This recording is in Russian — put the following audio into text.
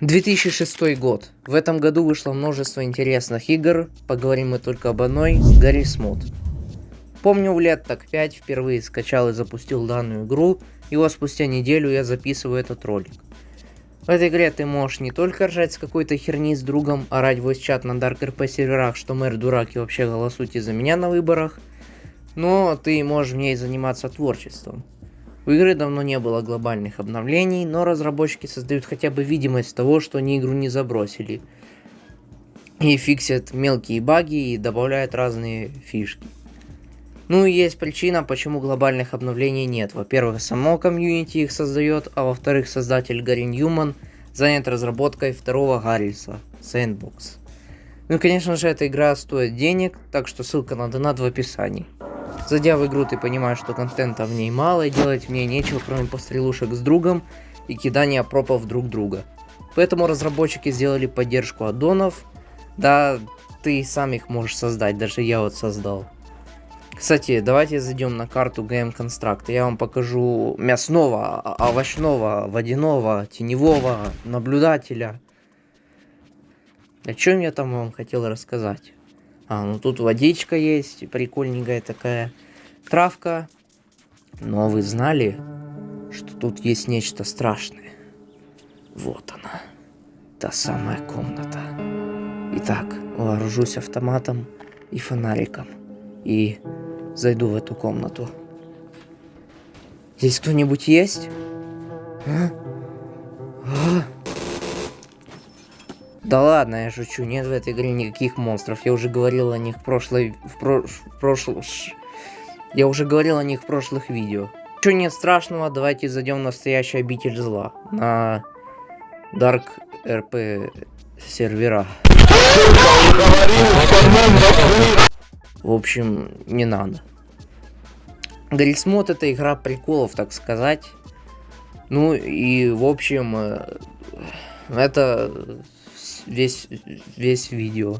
2006 год. В этом году вышло множество интересных игр, поговорим мы только об одной, Гаррис Мод. Помню, лет так 5 впервые скачал и запустил данную игру, и вот спустя неделю я записываю этот ролик. В этой игре ты можешь не только ржать с какой-то херни с другом, орать в чат на Dark RP серверах, что мэр дурак и вообще голосуйте за меня на выборах, но ты можешь в ней заниматься творчеством. У игры давно не было глобальных обновлений, но разработчики создают хотя бы видимость того, что они игру не забросили. И фиксят мелкие баги и добавляют разные фишки. Ну и есть причина, почему глобальных обновлений нет. Во-первых, само комьюнити их создает, а во-вторых, создатель Гарри Ньюман занят разработкой второго Гарриса, Sandbox. Ну и конечно же эта игра стоит денег, так что ссылка на донат в описании. Зайдя в игру, ты понимаешь, что контента в ней мало, и делать в ней нечего, кроме пострелушек с другом и кидания пропов друг друга. Поэтому разработчики сделали поддержку аддонов. Да, ты сам их можешь создать, даже я вот создал. Кстати, давайте зайдем на карту GM Construct. Я вам покажу мясного, овощного, водяного, теневого, наблюдателя. О чем я там вам хотел рассказать? А, ну тут водичка есть, прикольненькая такая. Травка. Но вы знали, что тут есть нечто страшное? Вот она. Та самая комната. Итак, вооружусь автоматом и фонариком. И зайду в эту комнату. Здесь кто-нибудь есть? А? А? Да ладно, я шучу, нет в этой игре никаких монстров. Я уже говорил о них в прошлой... В, про, в прошлом... Я уже говорил о них в прошлых видео. Ничего нет страшного, давайте зайдем в настоящий обитель зла. На Dark RP сервера. В общем, не надо. Гаррисмод это игра приколов, так сказать. Ну и в общем, э, это весь, весь видео.